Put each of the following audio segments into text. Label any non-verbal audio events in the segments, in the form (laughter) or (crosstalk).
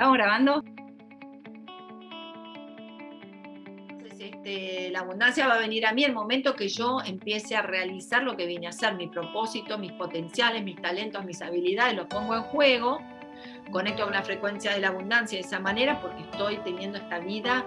¿Estamos grabando? Este, la abundancia va a venir a mí el momento que yo empiece a realizar lo que vine a hacer, mi propósito, mis potenciales, mis talentos, mis habilidades, los pongo en juego, conecto con la frecuencia de la abundancia de esa manera porque estoy teniendo esta vida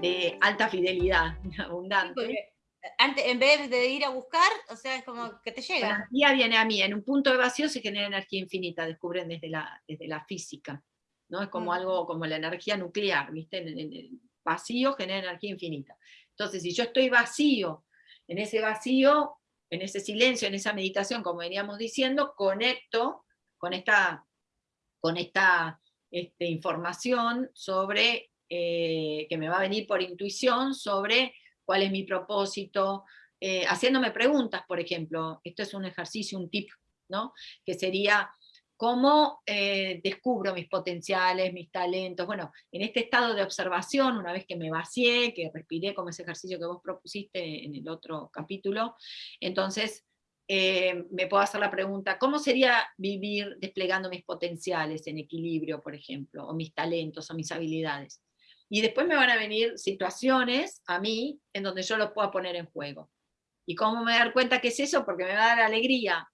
de alta fidelidad, (laughs) abundante. Antes, en vez de ir a buscar, o sea, es como que te llega. La energía viene a mí, en un punto de vacío se genera energía infinita, descubren desde la, desde la física. ¿No? Es como algo como la energía nuclear, ¿viste? En, el vacío genera energía infinita. Entonces, si yo estoy vacío, en ese vacío, en ese silencio, en esa meditación, como veníamos diciendo, conecto con esta, con esta este, información sobre, eh, que me va a venir por intuición, sobre cuál es mi propósito, eh, haciéndome preguntas, por ejemplo, esto es un ejercicio, un tip, ¿no? que sería, cómo eh, descubro mis potenciales, mis talentos. Bueno, en este estado de observación, una vez que me vacié, que respiré como ese ejercicio que vos propusiste en el otro capítulo, entonces eh, me puedo hacer la pregunta, ¿cómo sería vivir desplegando mis potenciales en equilibrio, por ejemplo, o mis talentos, o mis habilidades? Y después me van a venir situaciones a mí en donde yo lo pueda poner en juego. ¿Y cómo me dar cuenta que es eso? Porque me va a dar alegría,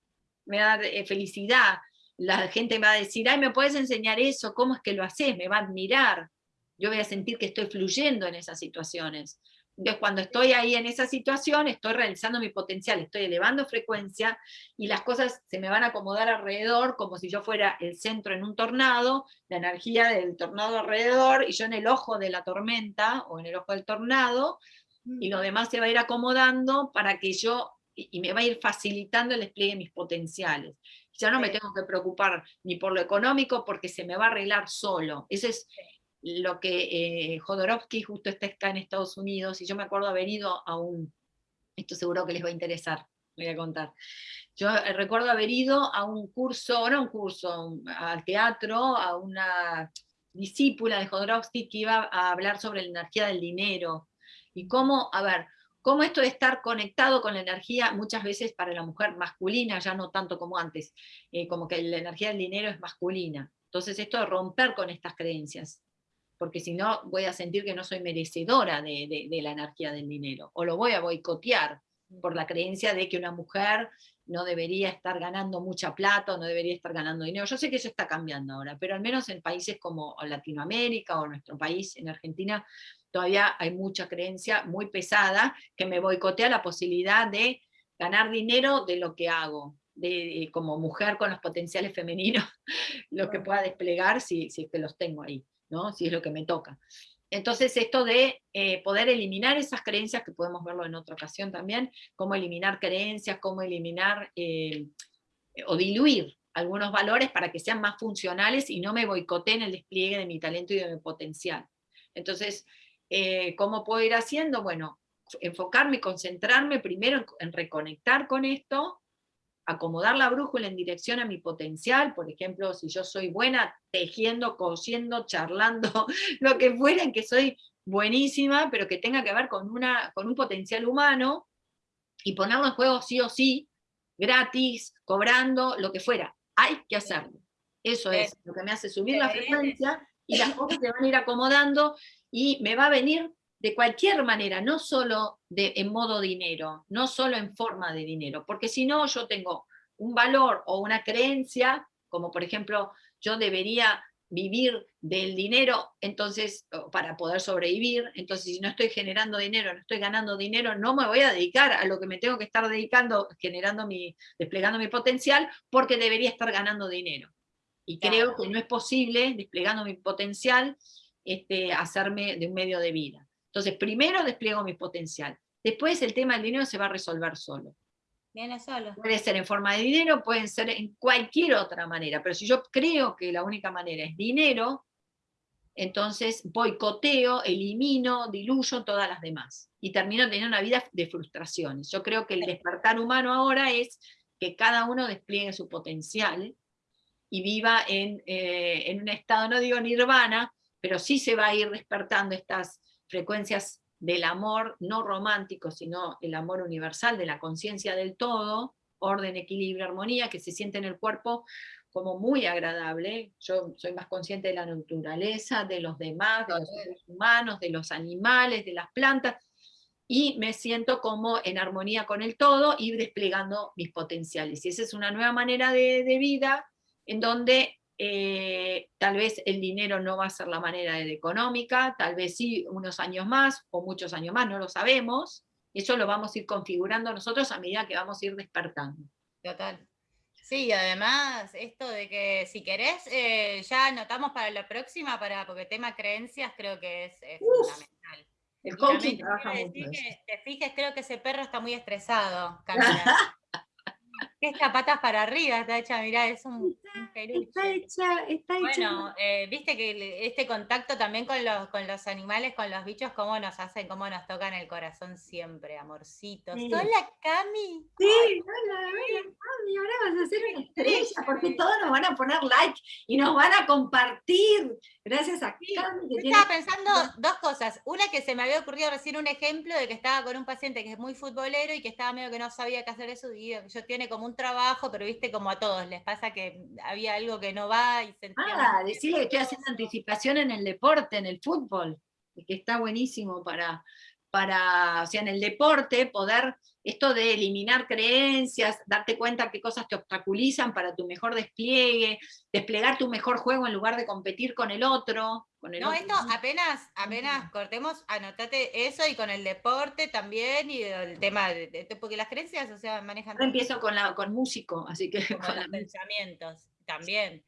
me va a eh, felicidad, la gente me va a decir, ay, ¿me puedes enseñar eso? ¿Cómo es que lo haces? Me va a admirar. Yo voy a sentir que estoy fluyendo en esas situaciones. Entonces, cuando estoy ahí en esa situación, estoy realizando mi potencial, estoy elevando frecuencia y las cosas se me van a acomodar alrededor como si yo fuera el centro en un tornado, la energía del tornado alrededor y yo en el ojo de la tormenta o en el ojo del tornado, y lo demás se va a ir acomodando para que yo, y me va a ir facilitando el despliegue de mis potenciales. Ya no me tengo que preocupar ni por lo económico porque se me va a arreglar solo. Eso es lo que eh, Jodorowsky justo está acá en Estados Unidos, y yo me acuerdo haber ido a un, esto seguro que les va a interesar, voy a contar. Yo eh, recuerdo haber ido a un curso, no un curso, al teatro, a una discípula de Jodorowsky que iba a hablar sobre la energía del dinero, y cómo, a ver, cómo esto de estar conectado con la energía, muchas veces para la mujer masculina, ya no tanto como antes, eh, como que la energía del dinero es masculina. Entonces esto de romper con estas creencias, porque si no voy a sentir que no soy merecedora de, la energía del dinero, o lo voy a boicotear por la creencia de que una mujer no debería estar ganando mucha plata o no debería estar ganando dinero. Yo sé que eso está cambiando ahora, pero al menos en países como Latinoamérica o nuestro país, en Argentina, todavía hay mucha creencia muy pesada que me boicotea la posibilidad de ganar dinero de lo que hago, de, como mujer con los potenciales femeninos, (laughs) lo que pueda desplegar si, si es que los tengo ahí, ¿no? si es lo que me toca. Entonces esto de eh, poder eliminar esas creencias, que podemos verlo en otra ocasión también, cómo eliminar creencias, cómo eliminar eh, o diluir algunos valores para que sean más funcionales y no me boicoteen el despliegue de mi talento y de mi potencial. Entonces, eh, ¿Cómo puedo ir haciendo? Bueno, enfocarme concentrarme primero en, reconectar con esto, acomodar la brújula en dirección a mi potencial, por ejemplo, si yo soy buena tejiendo, cosiendo, charlando, (laughs) lo que fuera, en que soy buenísima, pero que tenga que ver con, una, con un potencial humano, y ponerlo en juego sí o sí, gratis, cobrando, lo que fuera. Hay que hacerlo. Eso es lo que me hace subir la frecuencia y las cosas se van a ir acomodando y me va a venir de cualquier manera, no solo de, en modo dinero, no solo en forma de dinero, porque si no yo tengo un valor o una creencia, como por ejemplo yo debería vivir del dinero, entonces, para poder sobrevivir, entonces si no estoy generando dinero, no estoy ganando dinero, no me voy a dedicar a lo que me tengo que estar dedicando, generando mi, desplegando mi potencial, porque debería estar ganando dinero. Y creo que no es posible, desplegando mi potencial, este, hacerme de un medio de vida. Entonces, primero despliego mi potencial. Después el tema del dinero se va a resolver solo. Viene solo. Puede ser en forma de dinero, puede ser en cualquier otra manera, pero si yo creo que la única manera es dinero, entonces boicoteo, elimino, diluyo todas las demás. Y termino teniendo una vida de frustraciones. Yo creo que el despertar humano ahora es que cada uno despliegue su potencial y viva en, eh, en un estado, no digo nirvana, pero sí se va a ir despertando estas frecuencias del amor no romántico, sino el amor universal, de la conciencia del todo, orden, equilibrio, armonía, que se siente en el cuerpo como muy agradable. Yo soy más consciente de la naturaleza, de los demás, de los seres humanos, de los animales, de las plantas, y me siento como en armonía con el todo y desplegando mis potenciales. Y esa es una nueva manera de, vida en donde eh, tal vez el dinero no va a ser la manera económica, tal vez sí unos años más o muchos años más, no lo sabemos. Eso lo vamos a ir configurando nosotros a medida que vamos a ir despertando. Total. Sí, además, esto de que si querés, eh, ya anotamos para la próxima, para, porque tema creencias creo que es, fundamental. El coaching trabaja mucho. Que te fijes, creo que ese perro está muy estresado, (laughs) Esta patas para arriba está hecha, mirá, es un. Está hecha, está hecha. Bueno, eh, viste que este contacto también con los, con los animales, con los bichos, cómo nos hacen, cómo nos tocan el corazón siempre, amorcitos. Hola, Cami. Sí, hola, hola, Cami, ahora vas a hacer una estrella, porque todos nos van a poner like y nos van a compartir. Gracias a Cami. estaba pensando dos cosas. Una que se me había ocurrido recién un ejemplo de que estaba con un paciente que es muy futbolero y que estaba medio que no sabía qué hacer eso y yo tiene como un trabajo, pero viste como a todos les pasa que había algo que no va y se Ah, decirle que estoy haciendo anticipación en el deporte, en el fútbol, que está buenísimo para, para, o sea, en el deporte poder esto de eliminar creencias, darte cuenta qué cosas te obstaculizan para tu mejor despliegue, desplegar tu mejor juego en lugar de competir con el otro. Con el no, esto apenas, apenas cortemos, anotate eso y con el deporte también y el tema, de, porque las creencias, o sea, manejan... Yo empiezo con, la, con músico, así que... Con, los pensamientos, también.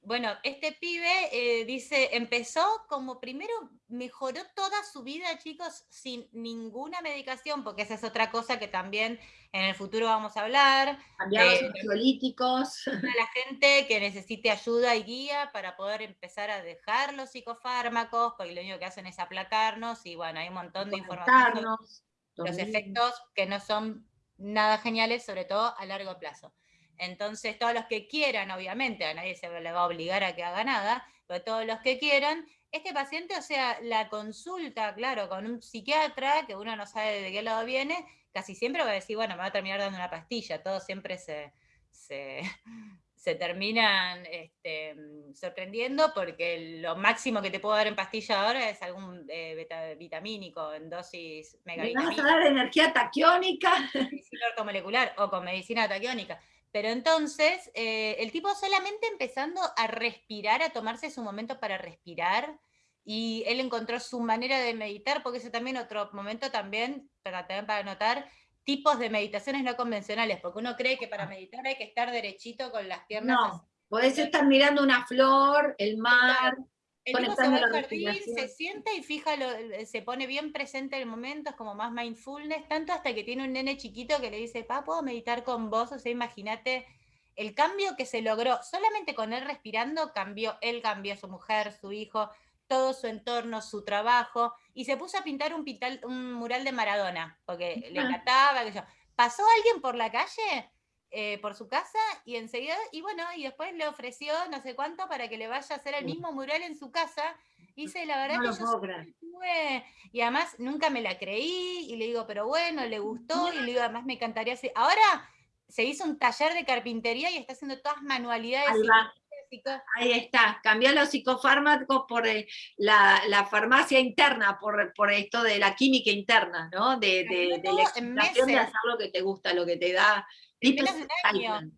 Bueno, este pibe eh, dice, empezó como primero, mejoró toda su vida, chicos, sin ninguna medicación, porque esa es otra cosa que también en el futuro vamos a hablar. Cambiar los ansiolíticos. A la gente que necesite ayuda y guía para poder empezar a dejar los psicofármacos, porque lo único que hacen es aplacarnos, y bueno, hay un montón de información los efectos que no son nada geniales, sobre todo a largo plazo. Entonces, todos los que quieran, obviamente, a nadie se le va a obligar a que haga nada, pero todos los que quieran, este paciente, o sea, la consulta, claro, con un psiquiatra, que uno no sabe de qué lado viene, casi siempre va a decir, bueno, me va a terminar dando una pastilla, todos siempre se, se, (laughs) terminan este, sorprendiendo porque lo máximo que te puedo dar en pastilla ahora es algún eh, vitamínico en dosis megavitamínica. ¿Me vas a dar energía taquiónica? molecular o con medicina taquiónica. Pero entonces, eh, el tipo solamente empezando a respirar, a tomarse su momento para respirar, y él encontró su manera de meditar, porque ese también otro momento también, para, también para notar, tipos de meditaciones no convencionales, porque uno cree que para ah. meditar hay que estar derechito con las piernas. No, podés estar mirando una flor, el mar, el tipo se va al jardín, se sienta y fija, se pone bien presente en el momento, es como más mindfulness, tanto hasta que tiene un nene chiquito que le dice, pa, ¿puedo meditar con vos? O sea, imagínate el cambio que se logró, solamente con él respirando, cambió, él cambió, su mujer, su hijo, todo su entorno, su trabajo, y se puso a pintar un, un mural de Maradona, porque le encantaba, que yo. ¿Pasó alguien por la calle? Eh, por su casa y enseguida, y bueno, y después le ofreció no sé cuánto para que le vaya a hacer el mismo mural en su casa. Dice, la verdad que yo y además nunca me la creí, y le digo, pero bueno, le gustó, y le digo, además me encantaría hacer. Ahora se hizo un taller de carpintería y está haciendo todas manualidades. Ahí, está, cambió los psicofármacos por la, farmacia interna, por, por, esto de la química interna, ¿no? De, de, de la de hacer lo que te gusta, lo que te da Año.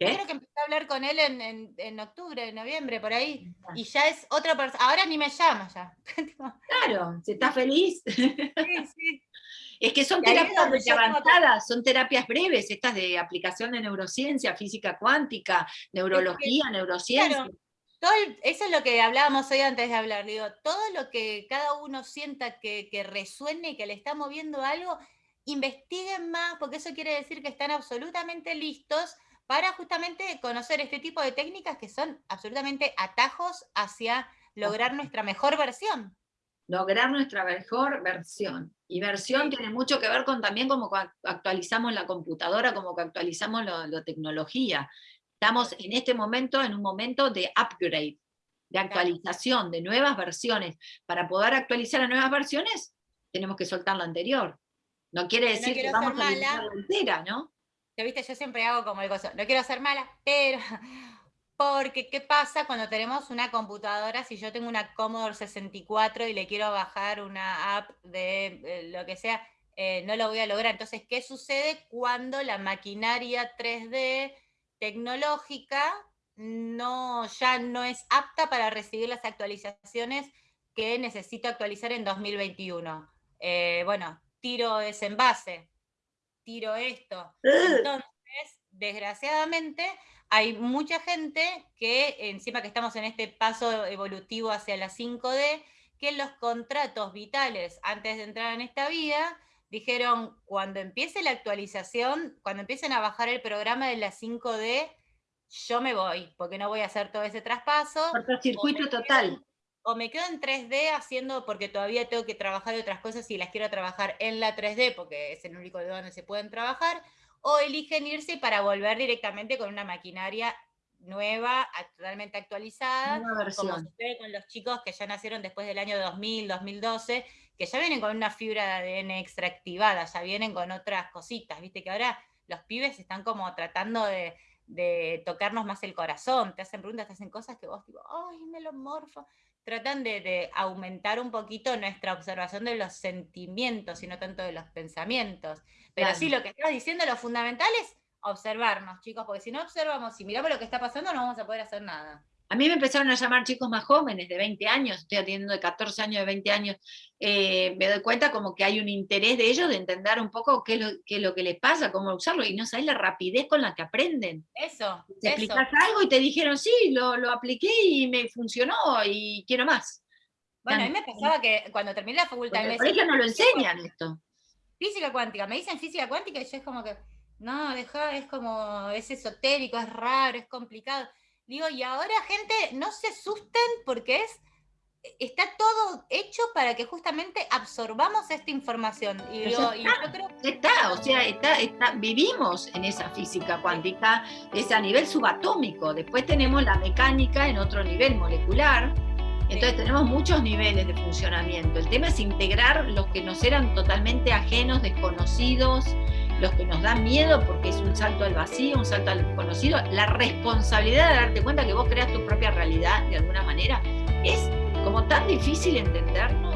Creo que empecé a hablar con él en, en, octubre, en noviembre, por ahí. Y ya es otra persona. Ahora ni me llama ya. (laughs) claro, si está feliz. Sí, sí. (laughs) Es que son terapias avanzadas, son terapias breves, estas de aplicación de neurociencia, física cuántica, neurología, neurociencia. todo eso es lo que hablábamos hoy antes de hablar. Digo, todo lo que cada uno sienta que, que resuene, que le está moviendo algo, investiguen más, porque eso quiere decir que están absolutamente listos para justamente conocer este tipo de técnicas que son absolutamente atajos hacia lograr nuestra mejor versión. Lograr nuestra mejor versión. Y versión tiene mucho que ver con también cómo actualizamos la computadora, cómo actualizamos la tecnología. Estamos en este momento en un momento de upgrade, de actualización, de nuevas versiones. Para poder actualizar a nuevas versiones, tenemos que soltar la anterior. No quiere decir que vamos a la entera, ¿no? Yo, viste, yo siempre hago como el gozo, no quiero ser mala, pero (laughs) Porque, ¿qué pasa cuando tenemos una computadora? Si yo tengo una Commodore 64 y le quiero bajar una app de eh, lo que sea, eh, no lo voy a lograr. Entonces, ¿qué sucede cuando la maquinaria 3D tecnológica no, ya no es apta para recibir las actualizaciones que necesito actualizar en 2021? Eh, bueno, tiro ese envase, tiro esto. Entonces, desgraciadamente, hay mucha gente que, encima que estamos en este paso evolutivo hacia la 5D, que los contratos vitales antes de entrar en esta vida, dijeron, cuando empiece la actualización, cuando empiecen a bajar el programa de la 5D, yo me voy, porque no voy a hacer todo ese traspaso. circuito total. O me quedo en 3D haciendo, porque todavía tengo que trabajar de otras cosas y las quiero trabajar en la 3D, porque es el único de donde se pueden trabajar, o eligen irse para volver directamente con una maquinaria nueva, totalmente actualizada, como sucede con los chicos que ya nacieron después del año 2000, 2012, que ya vienen con una fibra de ADN extractivada, ya vienen con otras cositas, viste que ahora los pibes están como tratando de, tocarnos más el corazón, te hacen preguntas, te hacen cosas que vos tipo, ay, me lo morfo, tratan de, aumentar un poquito nuestra observación de los sentimientos y no tanto de los pensamientos. Pero sí, lo que estás diciendo, lo fundamental es observarnos, chicos, porque si no observamos y miramos lo que está pasando, no vamos a poder hacer nada. A mí me empezaron a llamar chicos más jóvenes, de 20 años, estoy atendiendo de 14 años, de 20 años, eh, me doy cuenta como que hay un interés de ellos de entender un poco qué es, lo, qué es lo que les pasa, cómo usarlo, y no sabes la rapidez con la que aprenden. Eso. Te explicas algo y te dijeron, sí, lo, lo, apliqué y me funcionó y quiero más. Bueno, a mí me pasaba que cuando terminé la facultad... Por eso no lo enseñan esto. Física cuántica, me dicen física cuántica y yo es como que, no, deja, es como, es esotérico, es raro, es complicado. Digo, y ahora gente, no se asusten porque es, está todo hecho para que justamente absorbamos esta información. Y, digo, y yo creo está, o sea, está, está, vivimos en esa física cuántica, es a nivel subatómico. Después tenemos la mecánica en otro nivel molecular. Entonces tenemos muchos niveles de funcionamiento. El tema es integrar los que nos eran totalmente ajenos, desconocidos, los que nos dan miedo porque es un salto al vacío, un salto al desconocido, la responsabilidad de darte cuenta que vos creas tu propia realidad de alguna manera, es como tan difícil entendernos